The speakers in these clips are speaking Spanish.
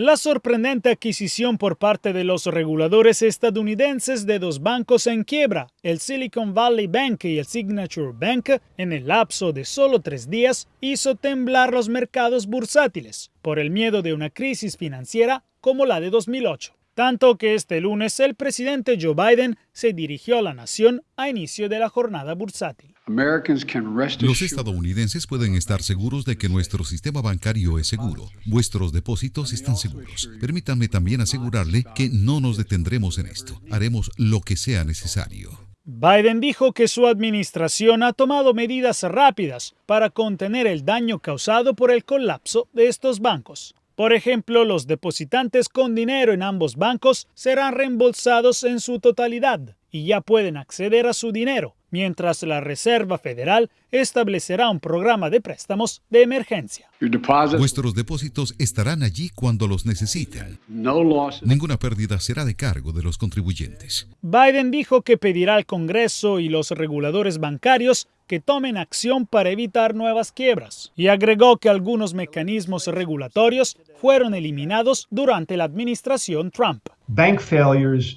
La sorprendente adquisición por parte de los reguladores estadounidenses de dos bancos en quiebra, el Silicon Valley Bank y el Signature Bank, en el lapso de solo tres días, hizo temblar los mercados bursátiles por el miedo de una crisis financiera como la de 2008 tanto que este lunes el presidente Joe Biden se dirigió a la nación a inicio de la jornada bursátil. Los estadounidenses pueden estar seguros de que nuestro sistema bancario es seguro. Vuestros depósitos están seguros. Permítanme también asegurarle que no nos detendremos en esto. Haremos lo que sea necesario. Biden dijo que su administración ha tomado medidas rápidas para contener el daño causado por el colapso de estos bancos. Por ejemplo, los depositantes con dinero en ambos bancos serán reembolsados en su totalidad y ya pueden acceder a su dinero, mientras la Reserva Federal establecerá un programa de préstamos de emergencia. Vuestros depósitos estarán allí cuando los necesiten. Ninguna pérdida será de cargo de los contribuyentes. Biden dijo que pedirá al Congreso y los reguladores bancarios que tomen acción para evitar nuevas quiebras y agregó que algunos mecanismos regulatorios fueron eliminados durante la administración Trump.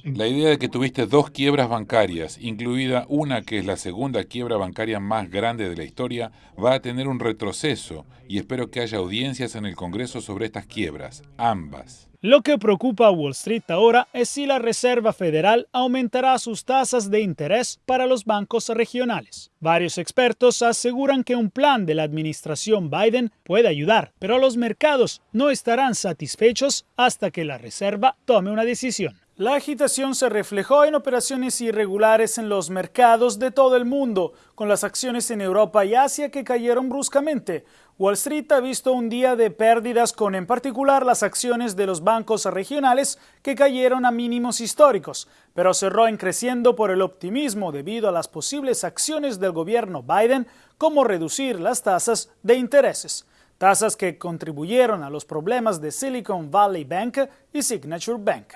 La idea de que tuviste dos quiebras bancarias, incluida una que es la segunda quiebra bancaria más grande de la historia, va a tener un retroceso y espero que haya audiencias en el Congreso sobre estas quiebras, ambas. Lo que preocupa a Wall Street ahora es si la Reserva Federal aumentará sus tasas de interés para los bancos regionales. Varios expertos aseguran que un plan de la administración Biden puede ayudar, pero los mercados no estarán satisfechos hasta que la Reserva tome una decisión. La agitación se reflejó en operaciones irregulares en los mercados de todo el mundo, con las acciones en Europa y Asia que cayeron bruscamente. Wall Street ha visto un día de pérdidas con en particular las acciones de los bancos regionales que cayeron a mínimos históricos, pero cerró en creciendo por el optimismo debido a las posibles acciones del gobierno Biden como reducir las tasas de intereses tasas que contribuyeron a los problemas de Silicon Valley Bank y Signature Bank.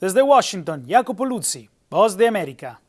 Desde Washington, Jacopo Luzzi, Voz de América.